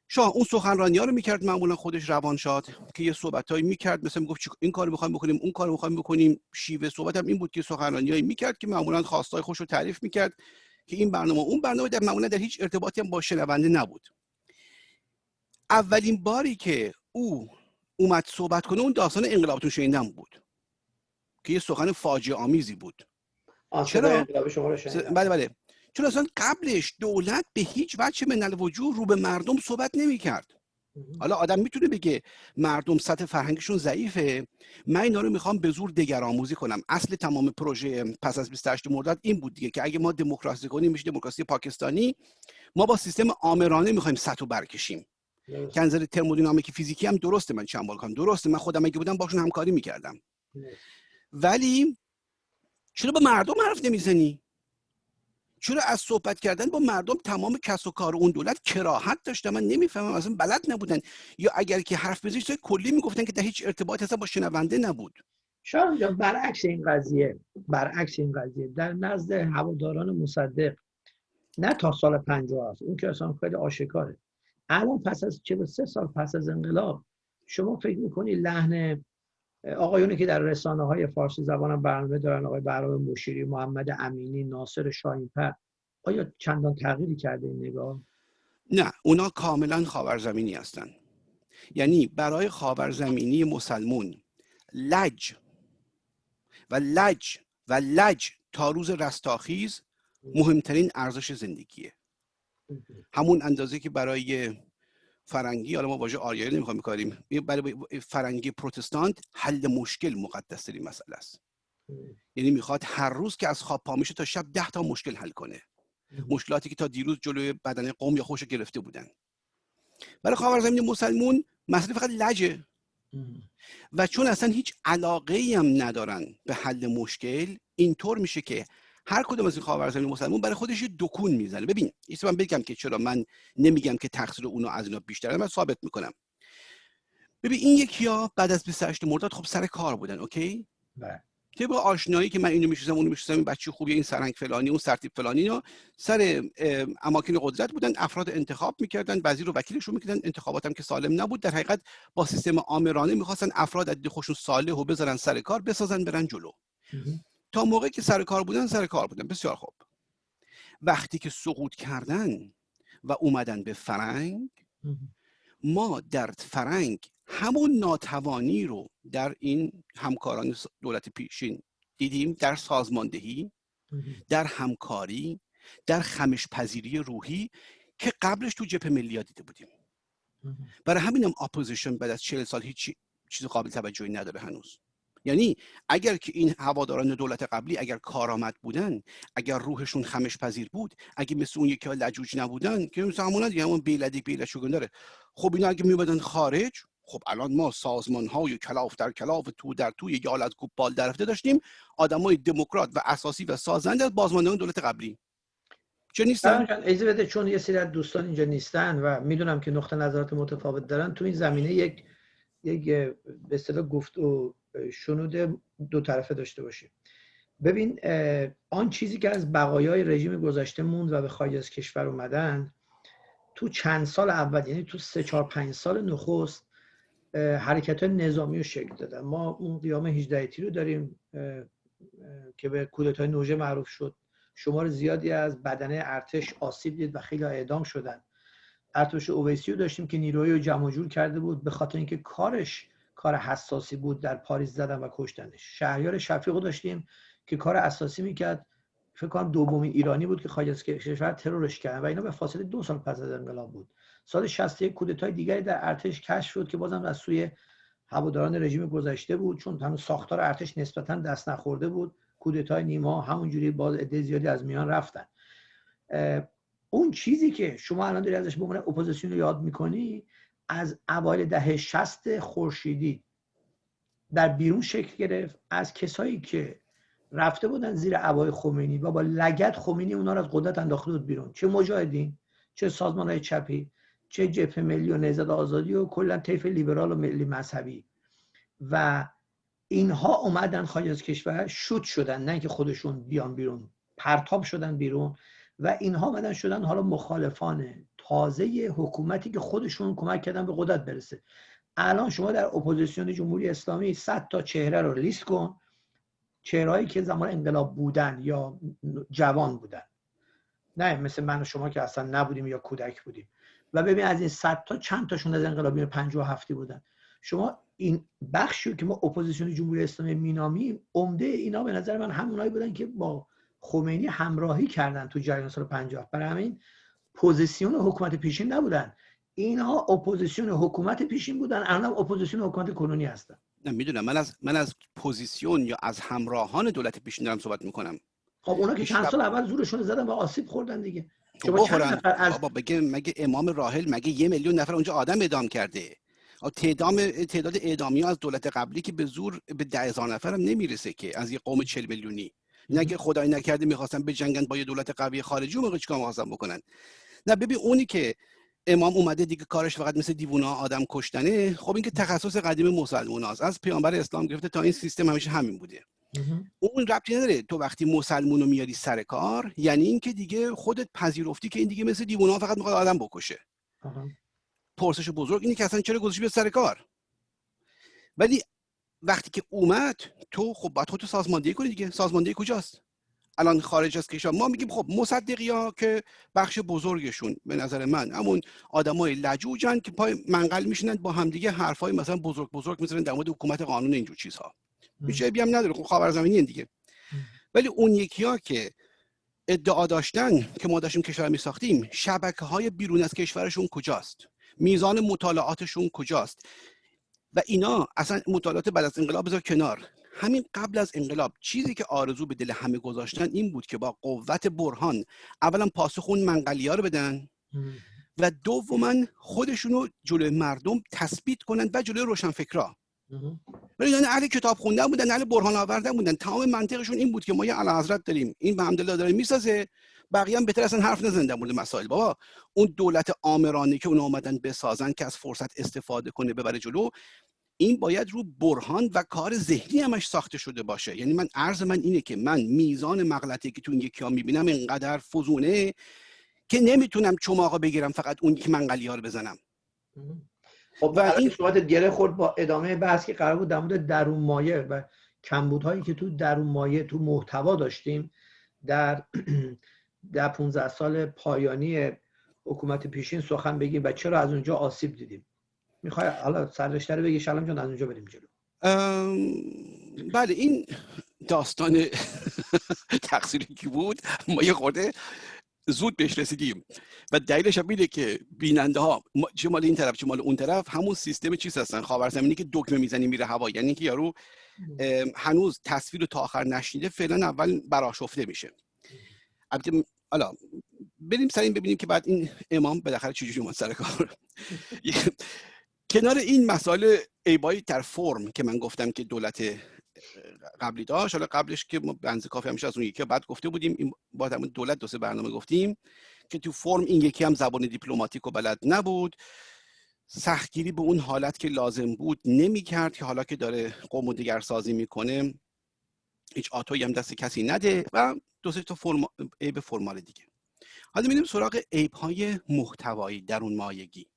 شاه اون سخنرانی ها رو می‌کرد معمولا خودش روان شاد که یه صحبتایی می‌کرد. مثلا می‌گفت این کارو می‌خوایم بکنیم اون کارو می‌خوایم بکنیم. شیوه صحبت هم این بود که سخنرانیایی می‌کرد که معمولا خواستای خوش رو تعریف می‌کرد که این برنامه اون برنامه در معمولا در هیچ ارتباطی هم با شنونده نبود. اولین باری که او اومد صحبت کنه اون داستان انقلابتون شنیدن بود. که یه سخن فاجعه آمیزی بود. چرا؟ بله بله. چون اصلا قبلش دولت به هیچ وجه من وجود رو به مردم صحبت نمی کرد حالا آدم می‌تونه بگه مردم سطح فرهنگشون ضعیفه. من اینا رو می‌خوام به زور دگرآموزی کنم. اصل تمام پروژه پس از 28 مرداد این بود دیگه که اگه ما دموکراسی کنیم میشه دموکراسی پاکستانی. ما با سیستم آمرانه می‌خوایم سطح برکشیم. نظر ترمودینامیک فیزیکی هم درسته. من چند کنم درسته. من خودم اگه بودم باشون همکاری می‌کردم. ولی چرا با مردم حرف نمی‌زنی؟ چرا از صحبت کردن با مردم تمام کس و کار اون دولت کراهت داشته؟ من نمی‌فهمم اصلا بلد نبودن. یا اگر که حرف بزنی کلی می‌گفتن که در هیچ ارتباط اصلا با شنونده نبود؟ شاید برعکس این قضیه برعکس این قضیه. در نزد هواداران مصدق نه تا سال 50 است اون که اصلا خیلی آشکاره. الان پس از 43 سال پس از انقلاب شما فکر می‌کنی لحن آقایونی که در رسانه های فارسی زبان برنامه دارن آقای برام مشیری محمد امینی ناصر شاهینپر آیا چندان تغییری کرده این نگاه؟ نه اونا کاملا خاورزمینی هستن. یعنی برای خاورزمینی مسلمون لج و لج و لج تا روز رستاخیز مهمترین ارزش زندگیه. همون اندازه که برای فرنگی حالا ما واژه آریایی نمی‌خوام بکاریم برای فرنگی پروتستانت حل مشکل مقدس ترین مسئله است. یعنی می‌خواد هر روز که از خواب پا میشه تا شب ده تا مشکل حل کنه. مشکلاتی که تا دیروز جلوی بدن قوم یا خوش گرفته بودن. برای خاورزمین مسلمون مسئله فقط لجه. و چون اصلا هیچ علاقه هم ندارن به حل مشکل اینطور میشه که هر کدوم از این خاورزمین مسلمان برای خودش یه دکون می‌زنه. ببین یه من بگم که چرا من نمیگم که تقصیر اونا از اینا بیشتره من ثابت می‌کنم. ببین این یکی ها بعد از 28 مرداد خب سر کار بودن اوکی؟ بله. با آشنایی که من اینو می‌شناسم اونو می‌شناسم این بچه خوبیه این سرنگ فلانی اون سرتیپ فلانی اینا سر اماکن قدرت بودن افراد انتخاب می‌کردن وزیر و وکیلشون می‌کردن انتخابات هم که سالم نبود. در حقیقت با سیستم آمرانه می‌خواستن افراد از خوشون صالح و بذارن سر کار بسازن برن جلو. تا موقعی که سر کار بودن سر کار بودن. بسیار خوب. وقتی که سقوط کردن و اومدن به فرنگ ما در فرنگ همون ناتوانی رو در این همکاران دولت پیشین دیدیم در سازماندهی در همکاری در خمش پذیری روحی که قبلش تو جبهه ملی دیده بودیم. برای همینم opposition بعد از 40 سال هیچ چیز قابل توجهی نداره هنوز. یعنی اگر که این هواداران دولت قبلی اگر کارآمد بودن اگر روحشون خمش پذیر بود اگه مثل اون یکی لجوج نبودن که مثل همون دیگه همون بیلدی بیلد شگون داره خب اینا اگه میبادن خارج خب الان ما سازمان های کلاف در کلاف تو در توی یالت بال درفته داشتیم آدمای دموکرات و اساسی و سازنده از بازماندگان دولت قبلی. چه نیستن؟ اجازه بده چون یه سری دوستان اینجا نیستن و می‌دونم که نقطه نظرات متفاوت دارن تو این زمینه یک یک به اصطلاح گفت و شنود دو طرفه داشته باشیم. ببین آن چیزی که از بقایای رژیم گذشته موند و به خارج از کشور اومدن تو چند سال اول یعنی تو سه چهار پنج سال نخست حرکت نظامی رو شکل دادن. ما اون قیام 18 رو داریم که به کودتای نوژه معروف شد. شمار زیادی از بدنه ارتش آسیب دید و خیلی اعدام شدن. ارتش اویسی رو داشتیم که نیروی رو جمع جور کرده بود به خاطر اینکه کارش کار حساسی بود در پاریس زدن و کشتنش. شهریار شفیق رو داشتیم که کار اساسی می‌کرد. فکر کنم دومین ایرانی بود که خارج از کشور ترورش کرد و اینا به فاصله دو سال پس از انقلاب بود. سال 61 کودتای دیگری در ارتش کشف شد که بازم از سوی هواداران رژیم گذشته بود چون هنوز ساختار ارتش نسبتا دست نخورده بود. کودتای نیما همونجوری باز عده زیادی از میان رفتن. اون چیزی که شما الان داری ازش به عنوان اپوزیسیون رو یاد می‌کنی از اوایل دهه 60 خورشیدی در بیرون شکل گرفت از کسایی که رفته بودن زیر عبای خمینی و با لگد خمینی اونا رو از قدرت انداخته بود بیرون. چه مجاهدین چه سازمان های چپی چه جبهه ملی و نهضت آزادی و کلا طیف لیبرال و ملی مذهبی. و اینها اومدن خارج از کشور شوت شدن نه که خودشون بیان بیرون پرتاب شدن بیرون و اینها اومدن شدن حالا مخالفان تازه حکومتی که خودشون کمک کردن به قدرت برسه. الان شما در اپوزیسیون جمهوری اسلامی 100 تا چهره رو لیست کن. چهرهایی که زمان انقلاب بودن یا جوان بودن. نه مثل من و شما که اصلا نبودیم یا کودک بودیم. و ببین از این 100 تا چند تاشون از انقلابی 57 بودن. شما این بخشی که ما اپوزیسیون جمهوری اسلامی مینامیم عمده اینا به نظر من همونایی بودن که با خمینی همراهی کردن تو جریان سال 50 برای همین پوزیسیون حکومت پیشین نبودن. اینها اپوزیسیون حکومت پیشین بودن. الان اپوزیسیون حکومت کنونی هستن. نه می‌دونم. من از من از پوزیسیون یا از همراهان دولت پیشین دارم صحبت می‌کنم. خب اونا که چند سال اول زورشون زدن و آسیب خوردن دیگه. شما چند نفر از بابا بگه مگه امام راحل مگه یه میلیون نفر اونجا آدم اعدام کرده؟ تعداد تعداد اعدامی از دولت قبلی که به زور به ده هزار نفر هم نمی‌رسه که از یه قوم 40 میلیونی. نه که خدای نکرده می‌خواستن به جنگن با یه دولت قوی خارجی موقع چیکار می‌خواستن بکنن؟ نه ببین اونی که امام اومده دیگه کارش فقط مثل دیوونه آدم کشتنه. خب این که تخصص قدیم مسلمان هست از پیامبر اسلام گرفته تا این سیستم همیشه همین بوده. اون ربطی نداره تو وقتی مسلمون رو میاری سر کار یعنی اینکه دیگه خودت پذیرفتی که این دیگه مثل دیوونه فقط می‌خواد آدم بکشه. پرسش بزرگ اینه که اصلا چرا گذاشتی به سر کار؟ ولی وقتی که اومد تو خب باید خودتو سازماندهی کنی دیگه. سازماندهی کجاست؟ الان خارج از کشور. ما میگیم خب مصدقی ها که بخش بزرگشون به نظر من همون آدمای لجوجن که پای منقل میشینن با همدیگه حرفای مثلا بزرگ بزرگ می‌زنن در مورد حکومت قانون اینجور چیزها. هیچ هم نداره. خب خبرزمینی دیگه. ولی اون یکی ها که ادعا داشتن که ما داشتیم کشور می ساختیم شبکه های بیرون از کشورشون کجاست؟ میزان مطالعاتشون کجاست؟ و اینا اصلا مطالعات بعد از انقلاب بذار کنار. همین قبل از انقلاب چیزی که آرزو به دل همه گذاشتن این بود که با قوت برهان اولا پاسخ اون منقلیا رو بدن و دوما خودشونو جلوی مردم تثبیت کنن و جلوی روشنفکرا. ولی یعنی اهل کتاب خوندن بودن اهل برهان آوردن بودن. تمام منطقشون این بود که ما یه حضرت داریم. این به همدلله داره می‌سازه. بقیه هم بهتر اصلا حرف نزنن در مورد مسائل. بابا اون دولت آمرانه که اون اومدن بسازن که از فرصت استفاده کنه ببره جلو این باید رو برهان و کار ذهنی همش ساخته شده باشه. یعنی من عرض من اینه که من میزان مغلطه که تو این یکی ها می‌بینم اینقدر فزونه که نمی‌تونم چماقا بگیرم فقط اون که منقلی ها رو بزنم. خب و این صحبت گره خورد با ادامه بحث که قرار بود در مورد درون مایه و کمبودهایی که تو درون مایه تو محتوا داشتیم در در 15 سال پایانی حکومت پیشین سخن بگیم و چرا از اونجا آسیب دیدیم. می‌خوای حالا سررشته رو بگی شلم جان از اونجا بریم جلو. بله این داستان تقصیری کی بود؟ ما یه خورده زود بهش رسیدیم. و دلیلش هم اینه که بیننده ها چه مال این طرف چه مال اون طرف همون سیستم چیز هستن خاورزمینی که دکمه می‌زنی میره هوا. یعنی که یارو هنوز تصویر رو تا آخر نشنیده فعلا اول براشفته میشه. البته حالا بریم سر این ببینیم که بعد این امام بالاخره چجوری اومد سر کار. کنار این مسائل ایبایی در فرم که من گفتم که دولت قبلی داشت حالا قبلش که ما بنز کافی همیشه از اون یکی بعد گفته بودیم این با دولت دو سه برنامه گفتیم که تو فرم این یکی هم زبان دیپلماتیک و بلد نبود. سختگیری به اون حالت که لازم بود نمی‌کرد که حالا که داره قوم و دیگر سازی می‌کنه هیچ آتوی هم دست کسی نده و دو تا فرما... عیب فرمال دیگه. حالا میریم سراغ عیب های محتوایی در اون مایگی.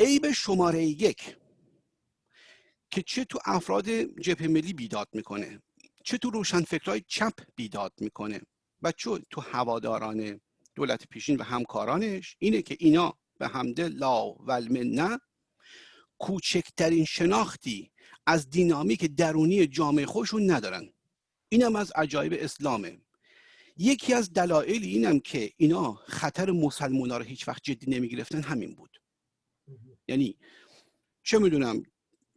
عیب شماره یک که چه تو افراد جبهه ملی بیداد می‌کنه چه تو روشنفکرهای چپ بیداد می‌کنه و چه تو هواداران دولت پیشین و همکارانش اینه که اینا به حمد لا و نه کوچکترین شناختی از دینامیک درونی جامعه خودشون ندارن. اینم از عجایب اسلامه. یکی از دلایل اینم که اینا خطر مسلمان ها رو هیچ وقت جدی نمی‌گرفتن همین بود. یعنی چه می‌دونم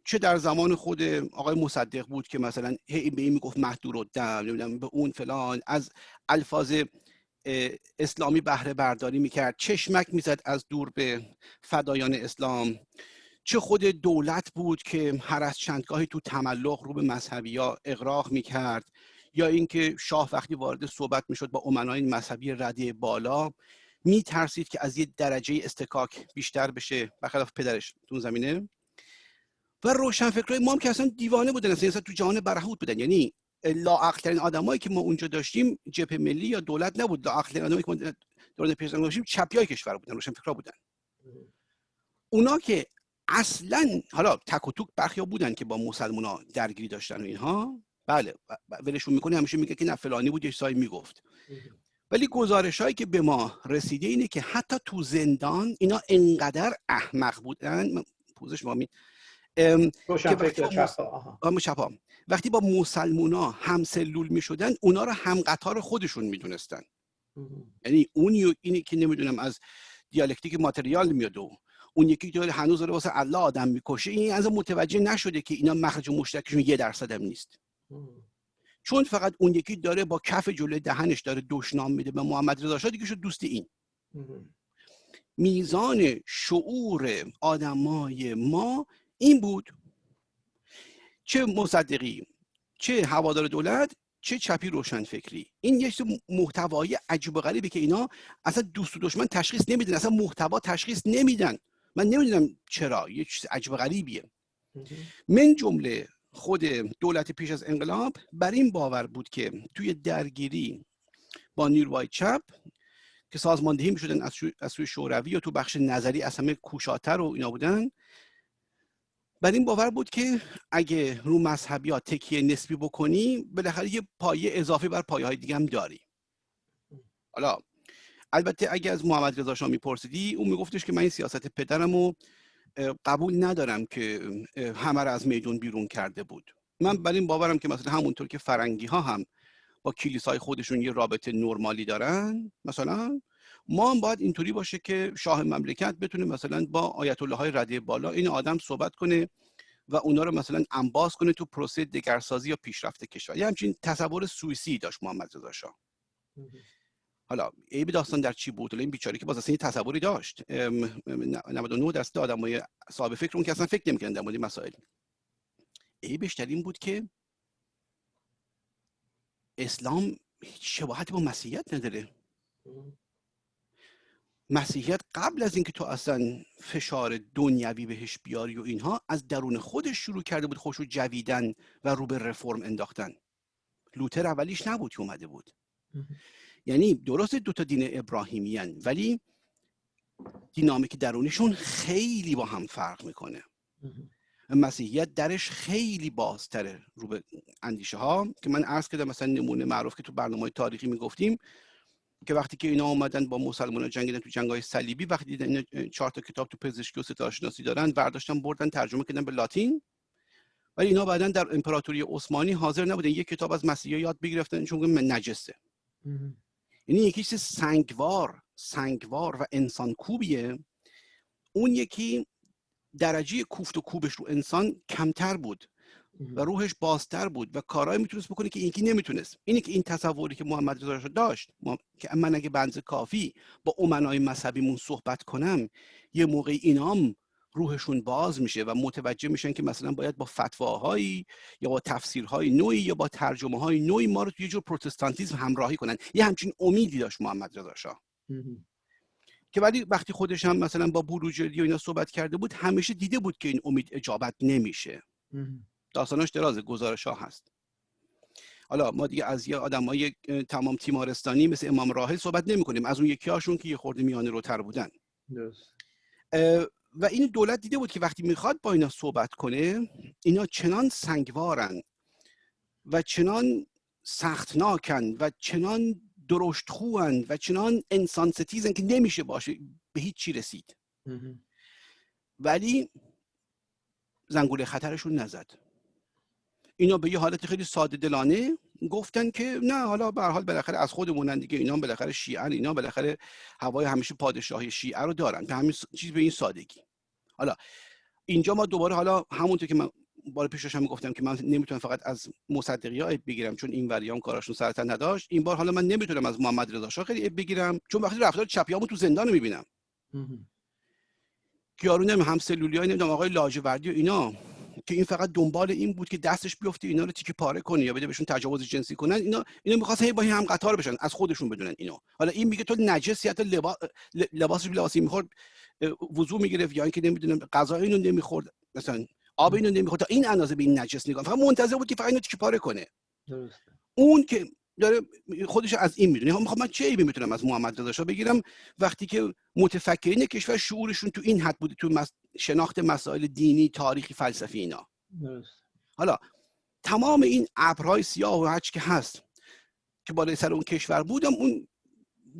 چه در زمان خود آقای مصدق بود که مثلا هی به این می‌گفت مهدور و دم نمی‌دونم به اون فلان از الفاظ اسلامی بهره برداری می‌کرد چشمک می‌زد از دور به فدایان اسلام. چه خود دولت بود که هر از چندگاهی تو تملق رو به مذهبی ها اقراق می‌کرد یا اینکه شاه وقتی وارد صحبت می‌شد با امنای مذهبی رده بالا میترسید که از یه درجه استکاک بیشتر بشه برخلاف پدرش تو زمینه؟ و روشنفکرای ما هم که اصلا دیوانه بودن اصلا تو جهان برهوت بودن. یعنی لاعقلترین آدمایی که ما اونجا داشتیم جبهه ملی یا دولت نبود. لاعقلترین آدمایی که ما دوران پیشنگ داشتیم چپی کشور بودن روشنفکرا بودن. اونا که اصلا حالا تک و توک برخی بودن که با مسلمان درگیری داشتن و اینها. بله ولشون می‌کنه همیشه میگه که نه فلانی بود یه سایی می‌گفت. ولی گزارش هایی که به ما رسیده اینه که حتی تو زندان اینا انقدر احمق بودن. پوزش ما وقتی با مسلمونا هم سلول می شدن اونا رو هم قطار خودشون می‌دونستن یعنی اون اینی که نمی‌دونم از دیالکتیک ماتریال میاد و اون یکی که هنوز داره واسه الله آدم می‌کشه این از متوجه نشده که اینا مخرج مشترکشون یه درصد هم نیست چون فقط اون یکی داره با کف جلوی دهنش داره دشنام میده به محمد رضا شاه دیگه شد دوست این. میزان شعور آدمای ما این بود چه مصدقی چه هوادار دولت چه چپی روشن فکری این یک محتوای عجیب و غریبی که اینا اصلا دوست و دشمن تشخیص نمیدن اصلا محتوا تشخیص نمیدن. من نمی‌دونم چرا یه چیز عجیب و غریبیه. من جمله خود دولت پیش از انقلاب بر این باور بود که توی درگیری با نیروهای چپ که سازماندهی می شدن از سوی شوروی و تو بخش نظری از همه کوشاتر و اینا بودن بر این باور بود که اگه رو مذهبی ها تکیه نسبی بکنی بالاخره یه پایه اضافی بر پایه های دیگه هم داری. حالا البته اگه از محمد رضا شاه میپرسیدی اون میگفتش که من این سیاست پدرم رو قبول ندارم که همه را از میدون بیرون کرده بود. من بر این باورم که مثلا همونطور که فرنگی ها هم با کلیسای خودشون یه رابطه نرمالی دارن مثلا ما هم باید اینطوری باشه که شاه مملکت بتونه مثلا با آیت الله های رده بالا این آدم صحبت کنه و اونا رو مثلا انباز کنه تو پروسه دگرسازی یا پیشرفت کشور. یه همچین تصور سوئیسی داشت محمد رضا شاه. حالا عیب داستان در چی بود؟ این بیچاره که باز اصلا تصوری داشت. 99 درصد آدمای صاحب فکر اون که اصلا فکر نمی‌کردن در مورد مسائل. عیبش در این بود که اسلام هیچ شباهتی با مسیحیت نداره. مسیحیت قبل از اینکه تو اصلا فشار دنیوی بهش بیاری و اینها از درون خودش شروع کرده بود خوشو جویدن و رو به رفرم انداختن. لوتر اولیش نبود که اومده بود. یعنی درست دو تا دین ابراهیمی هن ولی دینامیک درونیشون خیلی با هم فرق می‌کنه. مسیحیت درش خیلی بازتره رو به اندیشه ها که من عرض کردم مثلا نمونه معروف که تو برنامه تاریخی می‌گفتیم که وقتی که اینا اومدن با مسلمان جنگیدن تو جنگ های صلیبی وقتی دیدن چهار تا کتاب تو پزشکی و ستارشناسی دارن برداشتن بردن ترجمه کردن به لاتین. ولی اینا بعدا در امپراتوری عثمانی حاضر نبودن یک کتاب از مسیحا یاد بگرفتن چون نجسه. یعنی یکی چیز سنگوار سنگوار و انسان کوبیه. اون یکی درجه کوفت و کوبش رو انسان کمتر بود و روحش بازتر بود و کارهایی می‌تونست بکنه که اینکی نمی‌تونست. اینه که این تصوری که محمد رضا داشت که من اگه بنز کافی با امنای مذهبیمون صحبت کنم یه موقع اینام روحشون باز میشه و متوجه میشن که مثلا باید با فتواهایی یا با تفسیرهای نوعی یا با ترجمه های نوعی ما رو توی جور پروتستانتیزم همراهی کنن. یه همچین امیدی داشت محمد رضا شاه. که ولی وقتی خودش هم مثلا با بروجردی و اینا صحبت کرده بود همیشه دیده بود که این امید اجابت نمیشه. داستاناش دراز گزارش ها هست. حالا ما دیگه از یه آدمای تمام تیمارستانی مثل امام راهل صحبت نمی کنیم از اون یکی هاشون که یه خورده میانه روتر بودن. و این دولت دیده بود که وقتی می‌خواد با اینا صحبت کنه اینا چنان سنگوارن و چنان سختناکن و چنان درشت خوان و چنان انسان ستیزن که نمیشه باشه به هیچ چی رسید. ولی زنگوله خطرشون نزد. اینا به یه حالت خیلی ساده دلانه گفتن که نه حالا به حال بالاخره از خودمونن دیگه. اینا بالاخره شیعه اینا بالاخره هوای همیشه پادشاهی شیعه رو دارن. به همین چیز به این سادگی. حالا اینجا ما دوباره حالا همونطور که من بار پیشش هم گفتم که من نمی‌تونم فقط از مصدقی ها بگیرم چون این وریام کاراشون سرتا نداشت. این بار حالا من نمی‌تونم از محمد رضا شاه خیلی بگیرم چون وقتی رفتار چپیامو تو زندان می‌بینم. یارو نمی هم سلولی های نمی‌دونم آقای لاجوردی و اینا. که این فقط دنبال این بود که دستش بیفته اینا رو تیکه پاره کنه یا بده بهشون تجاوز جنسی کنن اینا اینا می‌خواستن با هم قطار بشن از خودشون بدونن اینو. حالا این میگه تو نجسی حتی لباس لباسش لباسی می‌خورد وضو می‌گرفت یا اینکه نمی‌دونم غذا اینو نمی‌خورد مثلا آب اینو نمی‌خورد. تا این اندازه به این نجس نگاه فقط منتظر بود که فقط اینو تیکه پاره کنه. اون که داره خودش از این می‌دونه. می‌خوام من چه عیبی می‌تونم از محمد رضا بگیرم؟ وقتی که متفکرین کشور شعورشون تو این حد بوده تو شناخت مسائل دینی تاریخی فلسفی اینا. حالا تمام این ابرهای سیاه و هچ که هست که بالای سر اون کشور بودم اون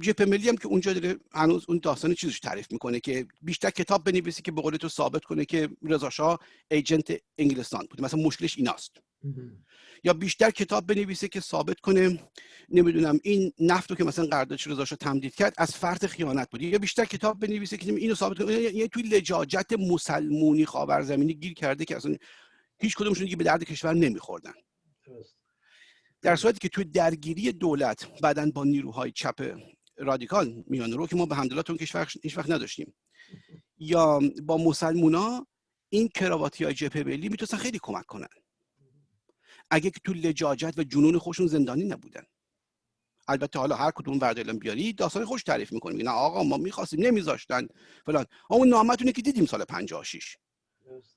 جپ ملی هم که اونجا داره هنوز اون داستان چیزش تعریف می‌کنه که بیشتر کتاب بنویسی که به قول تو ثابت کنه که رضا شاه ایجنت انگلستان بود. مثلا مشکلش ایناست. یا بیشتر کتاب بنویسه که ثابت کنه نمی‌دونم این نفت رو که مثلا قراردادش رضا شاه تمدید کرد از فرط خیانت بود. یا بیشتر کتاب بنویسه که اینو ثابت کنه. یعنی توی لجاجت مسلمونی خاورزمینی گیر کرده که اصلا هیچ کدومشون دیگه به درد کشور نمیخوردن. در صورتی که توی درگیری دولت بعدا با نیروهای چپ رادیکال میان رو که ما به همدلات اون کشور هیچ وقت نداشتیم. یا با مسلمونا این کراواتی های جبهه ملی می‌تونستن خیلی کمک کنن. اگه که تو لجاجت و جنون خوشون زندانی نبودن. البته حالا هر کدوم وردلم بیاری داستان خوش تعریف می‌کنیم. نه آقا ما می‌خواستیم نمیذاشتن. فلان. اون نامتونه که دیدیم سال 56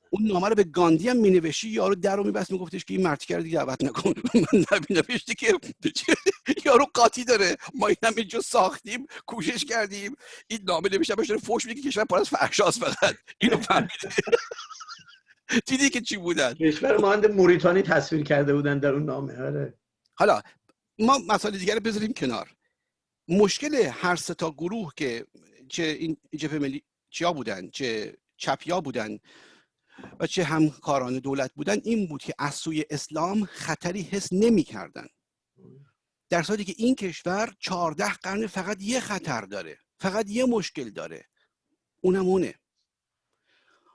اون نامه رو به گاندی هم مینوشی یارو در رو میبست میگفتش که این مرتی کردی دعوت نکن. من نوشته که یارو قاطی داره. ما این هم اینجا ساختیم کوشش کردیم. این نامه نوشته باشه فوش میگه کشور پر از فحشاست فقط. اینو فهمیده. دیدی که چی بودن؟ کشور مانند موریتانی تصویر کرده بودن در اون نامه آره. حالا ما مسائل دیگر رو بذاریم کنار. مشکل هر سه تا گروه که چه این جبهه ملی چیا بودن چه چپیا بودن و چه همکاران دولت بودن این بود که از سوی اسلام خطری حس نمی کردن. در صورتی که این کشور چهارده قرن فقط یه خطر داره فقط یه مشکل داره. اونم اونه.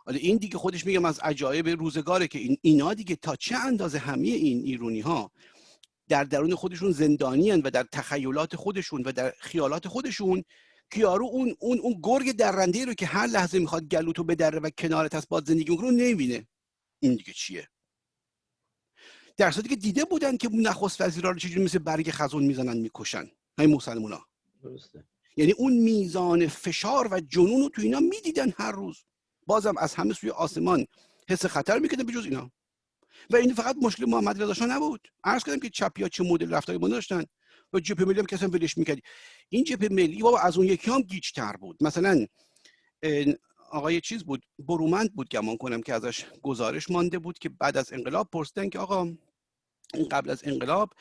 حالا این دیگه خودش میگم از عجایب روزگاره که این اینا دیگه تا چه اندازه همه این ایرونی ها در درون خودشون زندانی و در تخیلات خودشون و در خیالات خودشون که یارو اون اون اون گرگ درنده رو که هر لحظه می‌خواد گلوتو بدره و کنارت از باد زندگی رو نمی‌بینه. این دیگه چیه؟ در صورتی که دیده بودن که نخست وزیرا رو چجوری مثل برگ خزون می‌زنن می‌کشن. همین مسلمونا درسته. یعنی اون میزان فشار و جنون رو تو اینا می‌دیدن هر روز. بازم از همه سوی آسمان حس خطر می‌کردن به جز اینا. و این فقط مشکل محمد رضا نبود. عرض کردم که چپیا چه مدل رفتاری داشتن. و جبهه ملی هم کسان ولش می‌کردی این جبهه ملی بابا از اون یکی هم گیجتر بود. مثلا آقای چیز بود برومند بود گمان کنم که ازش گزارش مانده بود که بعد از انقلاب پرسیدن که آقا قبل از انقلاب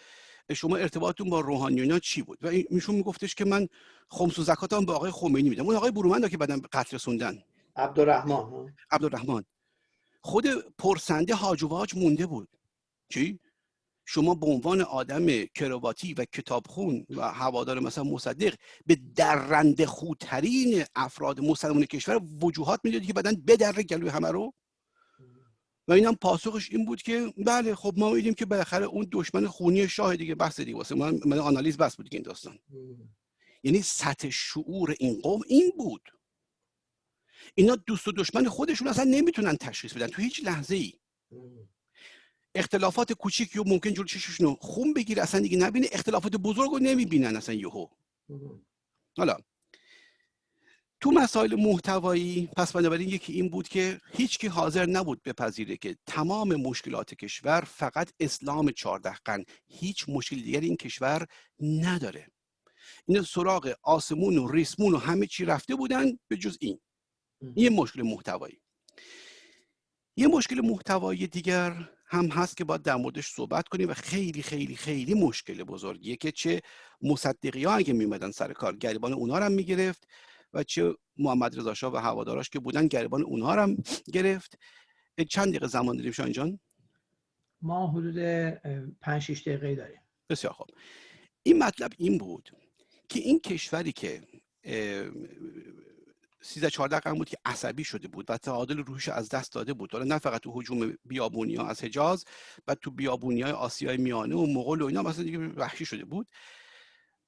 شما ارتباطتون با روحانیونا چی بود؟ و ایشون میگفتش که من خمس و زکاتم به آقای خمینی میدم. اون آقای برومند که بعدن قتل رسوندن. عبدالرحمن عبدالرحمن. خود پرسنده هاج مونده بود. چی؟ شما به عنوان آدم کرواتی و کتابخون و هوادار مثلا مصدق به درنده خودترین افراد مسلمان کشور وجوهات می‌دادی که بدن بدره گلوی همه رو؟ و اینم پاسخش این بود که بله خب ما میدیم که بالاخره اون دشمن خونی شاه دیگه بحث دیگه واسه من, من آنالیز بس بود این داستان. یعنی سطح شعور این قوم این بود. اینا دوست و دشمن خودشون اصلا نمی‌تونن تشخیص بدن. تو هیچ لحظه ای اختلافات کوچیکی و ممکن جلو چششون خون بگیره اصلا دیگه نبینه. اختلافات بزرگ رو نمی‌بینن اصلا یهو. حالا تو مسائل محتوایی پس بنابراین یکی این بود که هیچکی حاضر نبود بپذیره که تمام مشکلات کشور فقط اسلام چهارده قرن. هیچ مشکل دیگری این کشور نداره. این سراغ آسمون و ریسمون و همه چی رفته بودن به جز این. یه مشکل محتوایی. یه مشکل محتوایی دیگر هم هست که باید در موردش صحبت کنیم و خیلی خیلی خیلی مشکل بزرگیه که چه مصدقی ها اگه میمدن سر کار گریبان اونها هم می‌گرفت و چه محمد رضا شاه و هواداراش که بودن گریبان اونها هم گرفت. چند دقیقه زمان داریم شاین جان؟ ما حدود 5 6 دقیقه داریم. بسیار خوب. این مطلب این بود که این کشوری که 13 14 قرن بود که عصبی شده بود و تعادل روحش از دست داده بود. نه فقط تو هجوم بیابونی ها از حجاز و تو بیابونی های آسیای میانه و مغول و اینا مثلا دیگه وحشی شده بود.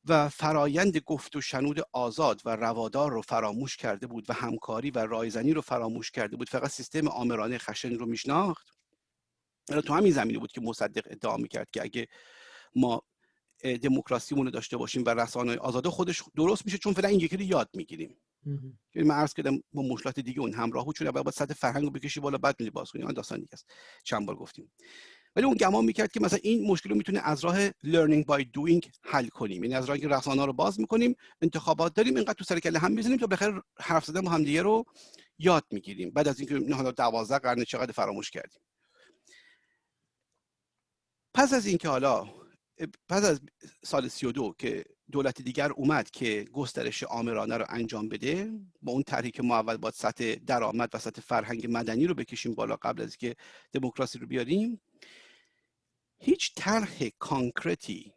و فرایند گفت و شنود آزاد و روادار رو فراموش کرده بود و همکاری و رایزنی رو فراموش کرده بود. فقط سیستم آمرانه خشن رو میشناخت. تو همین زمینه بود که مصدق ادعا می‌کرد که اگه ما دموکراسیمون رو داشته باشیم و رسانه آزاده خودش درست میشه چون فعلا این یکی رو یاد می‌گیریم. یعنی من عرض کردم با مشکلات دیگه اون همراه بود چون اول باید سطح فرهنگ رو بکشی بالا بعد میلی باز کنی داستان دیگه است. چند بار گفتیم. ولی اون گمان می‌کرد که مثلا این مشکل رو می‌تونه از راه learning by doing حل کنیم. یعنی از راه رسانه رو باز می‌کنیم انتخابات داریم اینقدر تو سر کله هم می‌زنیم تا بخیر حرف زدن با هم دیگه رو یاد می‌گیریم. بعد از اینکه حالا 12 قرن چقدر فراموش کردیم. پس از اینکه حالا پس از سال 32 که دولت دیگر اومد که گسترش آمرانه رو انجام بده با اون طرحی که ما اول باید سطح درآمد و سطح فرهنگ مدنی رو بکشیم بالا قبل از که دموکراسی رو بیاریم. هیچ طرح کانکرتی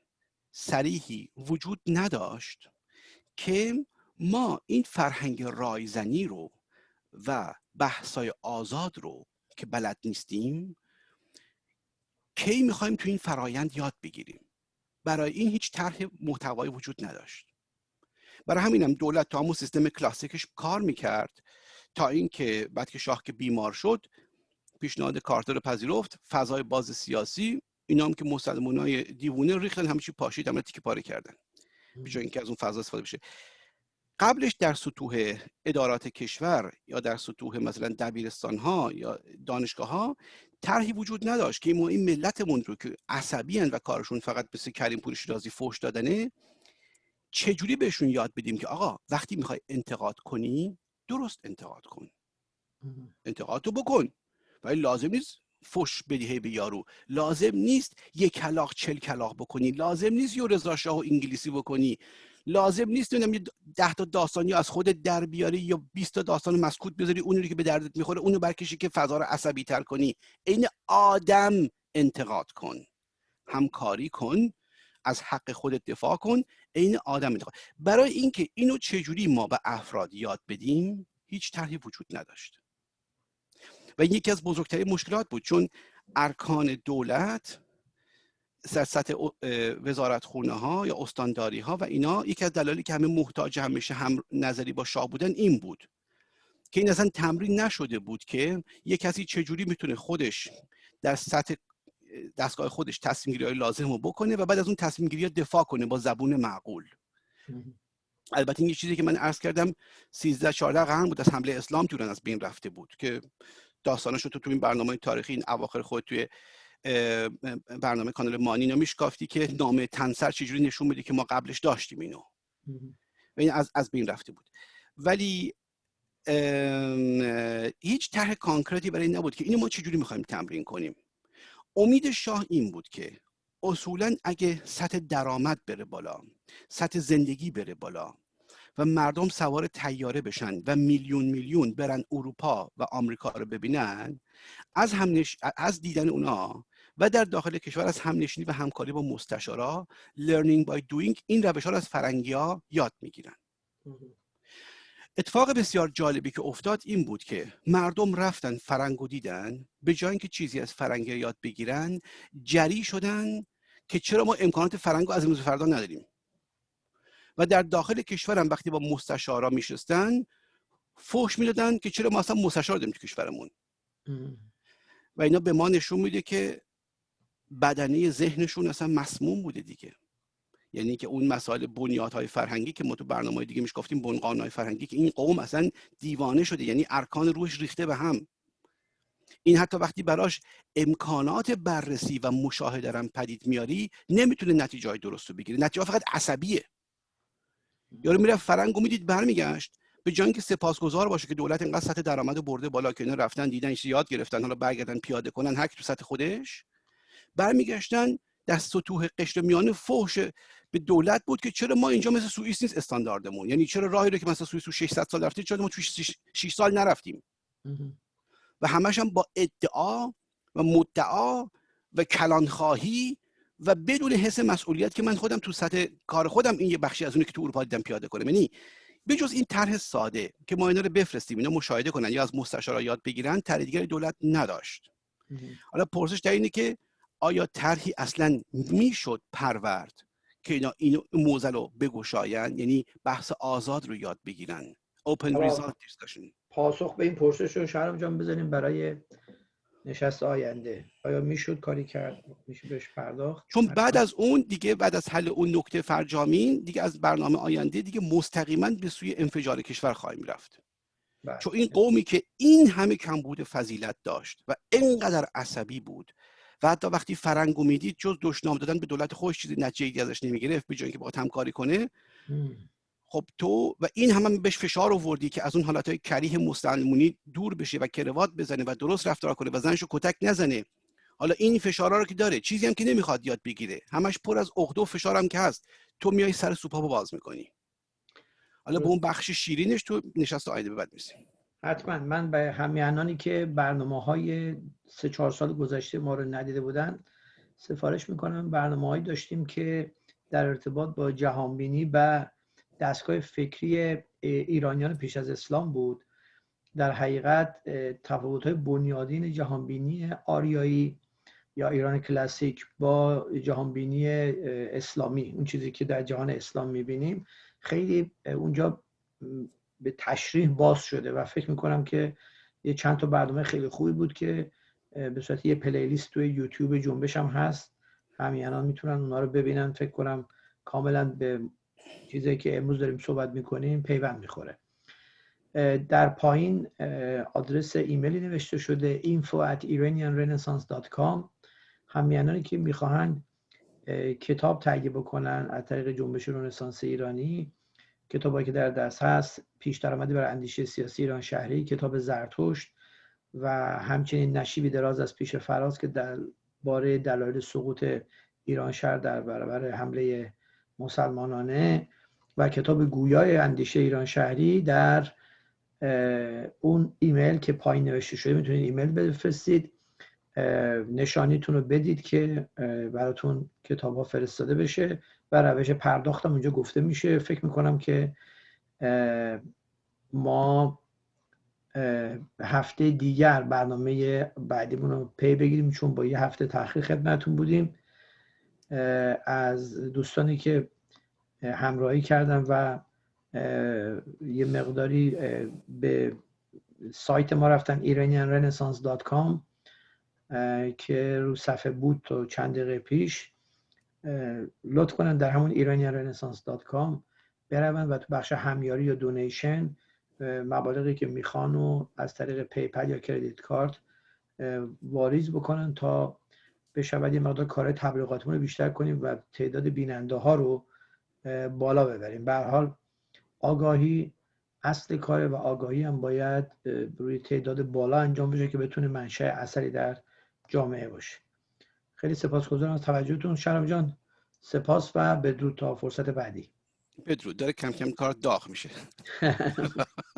سریحی وجود نداشت که ما این فرهنگ رایزنی رو و بحثای آزاد رو که بلد نیستیم کی می‌خوایم تو این فرایند یاد بگیریم. برای این هیچ طرح محتوایی وجود نداشت. برای همینم دولت تا همون سیستم کلاسیکش کار می‌کرد تا اینکه بعد که شاه که بیمار شد پیشنهاد کارتر رو پذیرفت فضای باز سیاسی اینا هم که های دیوونه ریختن همه چی پاشید همه تیکه پاره کردن. به اینکه از اون فضا استفاده بشه. قبلش در سطوح ادارات کشور یا در سطوح مثلا دبیرستان ها یا دانشگاه ها طرحی وجود نداشت که این ملتمون رو که عصبی و کارشون فقط مثل کریم پور شیرازی فوش دادنه چجوری بهشون یاد بدیم که آقا وقتی می‌خوای انتقاد کنی درست انتقاد کن. انتقاد رو بکن. ولی لازم نیست فش بدی به یارو. لازم نیست یک کلاق چل کلاق بکنی. لازم نیست یو رضا شاه و انگلیسی بکنی. لازم نیست نمی‌دونم ده تا داستانی از خود در بیاری یا 20 تا داستان مسکوت بذاری اون رو که به دردت می‌خوره اونو برکشی که فضا رو عصبی تر کنی. این آدم انتقاد کن. همکاری کن. از حق خودت دفاع کن. عین آدم انتقاد. برای اینکه اینو چجوری ما به افراد یاد بدیم هیچ طرحی وجود نداشت. و یکی از بزرگترین مشکلات بود چون ارکان دولت در سطح وزارت خونه ها یا استانداری ها و اینا یکی از دلایلی که همه محتاج همیشه هم نظری با شاه بودن این بود که این اصلا تمرین نشده بود که یک کسی چجوری می‌تونه خودش در سطح دستگاه خودش تصمیم گیری لازم رو بکنه و بعد از اون تصمیم گیری دفاع کنه با زبون معقول. البته این یه چیزی که من عرض کردم 13 14 قرن بود از حمله اسلام تو از بین رفته بود که داستانش رو تو تو این برنامه تاریخی این اواخر خود توی برنامه کانال مانی میشکافتی که نامه تنسر چجوری نشون میده که ما قبلش داشتیم اینو. و این از, از بین رفته بود. ولی هیچ طرح کانکرتی برای این نبود که اینو ما چجوری می‌خوایم تمرین کنیم. امید شاه این بود که اصولا اگه سطح درآمد بره بالا سطح زندگی بره بالا و مردم سوار تیاره بشن و میلیون میلیون برن اروپا و آمریکا رو ببینن از, همنش... از دیدن اونا و در داخل کشور از همنشینی و همکاری با مستشارا learning by doing این روش ها رو از فرنگی ها یاد می‌گیرن. اتفاق بسیار جالبی که افتاد این بود که مردم رفتن فرنگ و دیدن به جای اینکه چیزی از فرنگی یاد بگیرن جری شدن که چرا ما امکانات فرنگ از امروز فردا نداریم. و در داخل کشورم وقتی با مستشارا میشستن فوش می‌دادن که چرا ما اصلا مستشار داریم تو کشورمون. و اینا به ما نشون میده که بدنه ذهنشون اصلا مسموم بوده دیگه. یعنی که اون مسائل بنیادهای فرهنگی که ما تو برنامه دیگه میش گفتیم بنقانهای فرهنگی که این قوم اصلا دیوانه شده یعنی ارکان روش ریخته به هم. این حتی وقتی براش امکانات بررسی و مشاهده رم پدید میاری نمی‌تونه نتیجه های درست رو بگیره. نتیجه فقط عصبیه. یارو میره فرنگ و می‌دید برمیگشت. به جای که سپاسگزار باشه که دولت اینقدر سطح درآمد برده بالا که اینا رفتن دیدن یاد گرفتن حالا برگردن پیاده کنن هک تو سطح خودش. برمیگشتن دست و توه قشر میانه فحش به دولت بود که چرا ما اینجا مثل سوئیس نیست استانداردمون؟ یعنی چرا راهی رو که مثلا سوئیس 600 سال رفتیم چرا ما تو 6 سال نرفتیم؟ و همش هم با ادعا و مدعا و کلانخواهی و بدون حس مسئولیت که من خودم تو سطح کار خودم این یه بخشی از اونی که تو اروپا دیدم پیاده کنم. یعنی بجز این طرح ساده که ما اینا رو بفرستیم اینا مشاهده کنن یا از مستشارا یاد بگیرن طرح دیگری دولت نداشت. حالا پرسش در اینه که آیا طرحی اصلا می‌شد پرورد که اینا این موزل رو بگشاین یعنی بحث آزاد رو یاد بگیرن. Open result discussion. پاسخ به این پرسش رو شرم جان بزنیم برای نشست آینده. آیا می‌شد کاری کرد؟ میشه بهش پرداخت؟ چون بعد از اون دیگه بعد از حل اون نکته فرجامین دیگه از برنامه آینده دیگه مستقیما به سوی انفجار کشور خواهیم رفت. بله. چون این قومی که این همه کمبود فضیلت داشت و اینقدر عصبی بود و حتی وقتی فرنگو می‌دید جز دشنام دادن به دولت خوش چیزی نتیجه ازش نمی‌گرفت به جای که با همکاری کنه خب تو و این هم, هم بهش فشار آوردی که از اون حالت های کریه مستعمونی دور بشه و کروات بزنه و درست رفتار کنه و زنشو کتک نزنه. حالا این فشارا رو که داره چیزی هم که نمی‌خواد یاد بگیره. همش پر از عقده و فشار هم که هست. تو میای سر سوپا باز می‌کنی. حالا به اون بخش شیرینش تو نشست آینده به بعد میسیم حتما. من به همیانانی که برنامه های سه چهار سال گذشته ما رو ندیده بودن سفارش می‌کنم. برنامه هایی داشتیم که در ارتباط با جهانبینی و دستگاه فکری ایرانیان پیش از اسلام بود. در حقیقت تفاوت بنیادین جهانبینی آریایی یا ایران کلاسیک با جهانبینی اسلامی اون چیزی که در جهان اسلام می‌بینیم خیلی اونجا به تشریح باز شده و فکر می‌کنم که یه چند تا برنامه خیلی خوبی بود که به صورت یه پلیلیست توی یوتیوب جنبش هم هست. همیانان می‌تونن اونا رو ببینن. فکر کنم کاملا به چیزی که امروز داریم صحبت می‌کنیم پیوند می‌خوره. در پایین آدرس ایمیلی نوشته شده info at iranianrenaissance.com همیانانی که می‌خواهند کتاب تهیه بکنن از طریق جنبش رنسانس ایرانی کتابایی که در دست هست پیش درآمدی برای اندیشه سیاسی ایران شهری کتاب زرتشت و همچنین نشیبی دراز از پیش فراز که در باره دلایل سقوط ایران شهر در برابر حمله مسلمانانه و کتاب گویای اندیشه ایران شهری در اون ایمیل که پایین نوشته شده می‌تونید ایمیل بفرستید. نشانیتون رو بدید که براتون کتاب ها فرستاده بشه و روش پرداختم. اونجا گفته میشه. فکر می‌کنم که ما هفته دیگر برنامه بعدیمون رو پی بگیریم چون با یه هفته تاخیر خدمتون بودیم. از دوستانی که همراهی کردن و یه مقداری به سایت ما رفتن iranianrenaissance.com که رو صفحه بود تو چند دقیقه پیش. لطف کنن در همون iranianrenaissance.com برون و تو بخش همیاری یا donation مبالغی که می‌خوان و از طریق PayPal یا credit card واریز بکنن تا بشود یه مقدار کار تبلیغاتمون رو بیشتر کنیم و تعداد بیننده ها رو بالا ببریم. به حال آگاهی اصل کار و آگاهی هم باید روی تعداد بالا انجام بشه که بتونه منشأ اثری در جامعه باشه. خیلی سپاسگزارم از توجهتون. شرم جان سپاس و بدرود تا فرصت بعدی. بدرود. داره کم کم کار داغ میشه.